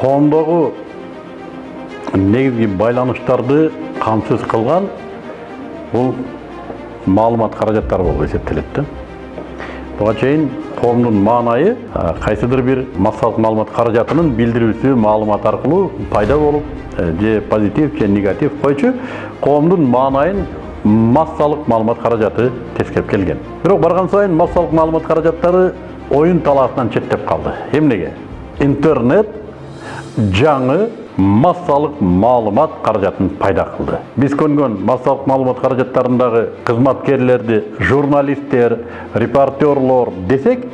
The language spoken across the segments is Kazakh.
коомдогу негизги байланыштарды камсыз кылган бул маалымат каражаттары болуп эсептелет да. Буга чейин коомдун маанайы а, кайсыдыр бир массалык маалымат каражатынын билдирүүсү маалымат аркылуу пайда болуп э, же позитив же негатив койчу коомдун маанайын массалык маалымат каражаты тескеп келген. Бирок барган сайын массалык маалымат каражаттары оюн талаасынан четтеп калды эмнеге интернет жаңы массалык маалымат каражатын пайда кылды биз көнгөн массалык маалымат каражаттарындагы кызматкерлерди журналисттер репортерлор десек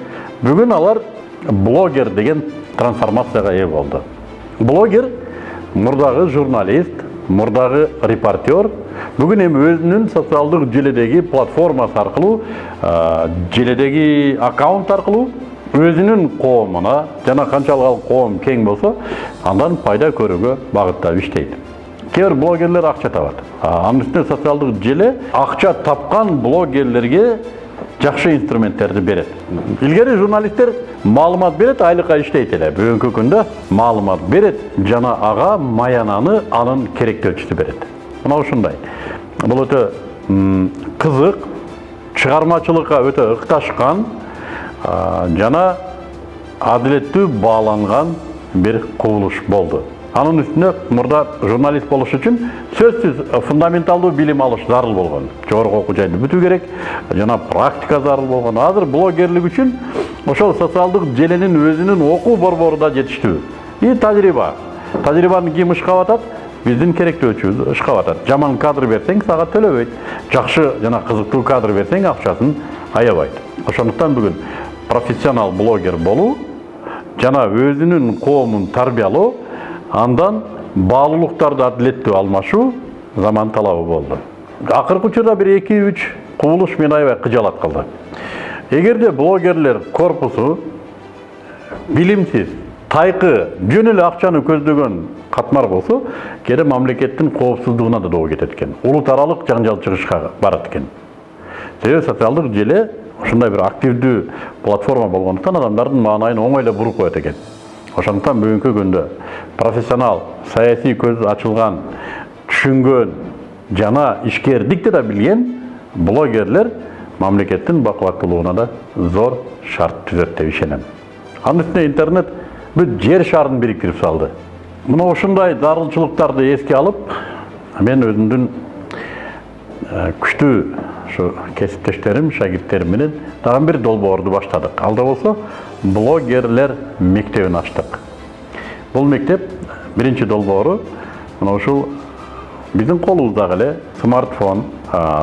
бүгүн алар блогер деген трансформацияга ээ болду блогер мурдагы журналист мурдагы репортер бүгүн эми өзүнүн социалдык желедеги платформасы аркылуу желедеги аккаунт аркылуу өзүнүн коомуна жана канчалык ал коом кең болсо андан пайда көрүүгө багыттап иштейт бир блогерлер акча табат анын үстүнө социалдык желе акча тапкан блогерлерге жакшы инструменттерди берет илгери журналисттер маалымат берет айлыкка иштейт эле бүгүнкү күндө маалымат берет жана ага маянаны анын керектөөчүсү берет мына ушундай бул өтө кызык чыгармачылыкка өтө ыкташкан жана адилеттүү бааланган бир кубулуш болду. Анын үстүнө мурда журналист болуш үчүн сөзсүз фундаменталдуу билим алыш зарыл болгон. Жогорку окуу жайды бүтүү керек. Жана практика зарыл болгон. Азыр блогерлик үчүн ошол социалдык желенин өзүнүн окуу борбору да жетиштүү. И тажрыйба. Тажрыйбаны ким ышкап атат биздин керектөөчүбүз ышкап атат жаман кадр берсең сага төлөбөйт. Жакшы жана кызыктуу кадр берсең акчасын аябайт. Ошондуктан бүгүн профессионал блогер болуу жана өзүнүн коомун тарбиялоо андан баалуулуктарды адилеттүү алмашуу заман талабы болду акыркы учурда бир эки үч кубулуш мени аябай кыжаалат кылды эгерде блогерлер корпусу билимсиз тайкы жөн эле акчаны көздөгөн катмар болсо кээде мамлекеттин коопсуздугуна да доо кетет экен улут аралык жаңжал чыгышка барат экен себеби социалдык желе ушундай бир активдүү платформа болгондуктан адамдардын маанайын оңой эле буруп коет экен ошондуктан бүгүнкү күндө профессионал саясий көзү ачылган түшүнгөн жана ишкердикти да билген блогерлер мамлекеттин бакубаттуулугуна да зор шарт түзөт деп ишенем анын үстүнө интернет бүт жер шарын бириктирип салды мына ушундай зарылчылыктарды эске алып мен өзүмдүн күчтүү ушу кесиптештерим шагирттерим менен дагы бир долбоорду баштадык ал да болсо блогерлер мектебин ачтык бул мектеп биринчи долбоору мына ушул биздин колубуздагы эле смартфон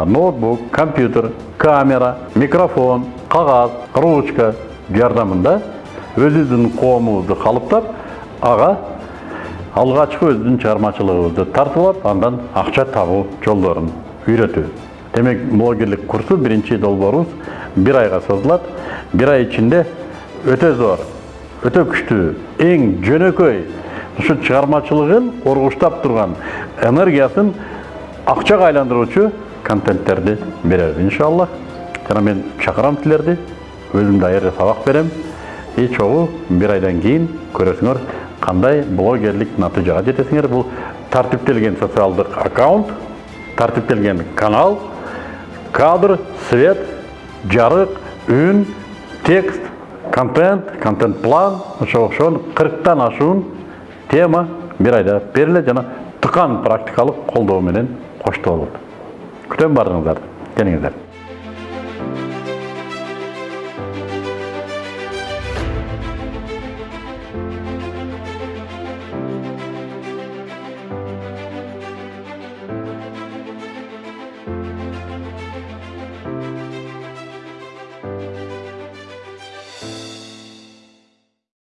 ноутбук компьютер камера микрофон кагаз ручка жардамында өзүбүздүн коомубузду калыптап ага алгачкы өзүбүздүн чыгармачылыгыбызды тартып алып андан акча табуу жолдорун үйрөтүү демек блогерлик курсу биринчи долбоорубуз бир айга созулат бир ай ичинде өтө зор өтө күчтүү эң жөнөкөй ушу чыгармачылыгын ургуштап турган энергиясын акчага айландыруучу контенттерди беребиз иншаллах жана мен чакырам силерди өзүм даярдап сабак берем и чогуу бир айдан кийин көрөсүңөр кандай блогерлик натыйжага жетесиңер бул тартиптелген социалдык аккаунт тартиптелген канал кадр свет жарык үн текст контент контент план ошо окшогон кырктан ашуун тема бир айда берилет жана тыкан практикалык колдоо менен коштолот күтөм баарыңыздарды келиңиздер